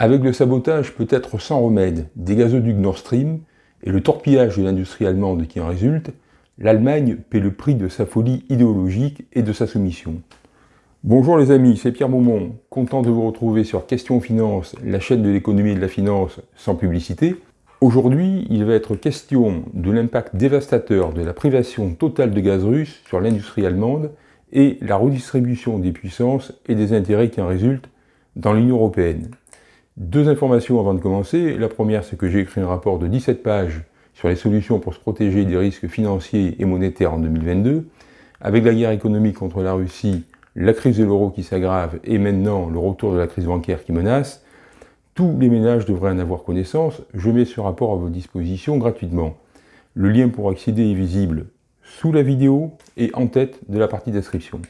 Avec le sabotage peut-être sans remède des gazoducs Nord Stream et le torpillage de l'industrie allemande qui en résulte, l'Allemagne paie le prix de sa folie idéologique et de sa soumission. Bonjour les amis, c'est Pierre Beaumont, content de vous retrouver sur Question Finance, la chaîne de l'économie et de la finance sans publicité. Aujourd'hui, il va être question de l'impact dévastateur de la privation totale de gaz russe sur l'industrie allemande et la redistribution des puissances et des intérêts qui en résultent dans l'Union Européenne. Deux informations avant de commencer. La première, c'est que j'ai écrit un rapport de 17 pages sur les solutions pour se protéger des risques financiers et monétaires en 2022. Avec la guerre économique contre la Russie, la crise de l'euro qui s'aggrave et maintenant le retour de la crise bancaire qui menace, tous les ménages devraient en avoir connaissance. Je mets ce rapport à votre disposition gratuitement. Le lien pour accéder est visible sous la vidéo et en tête de la partie description.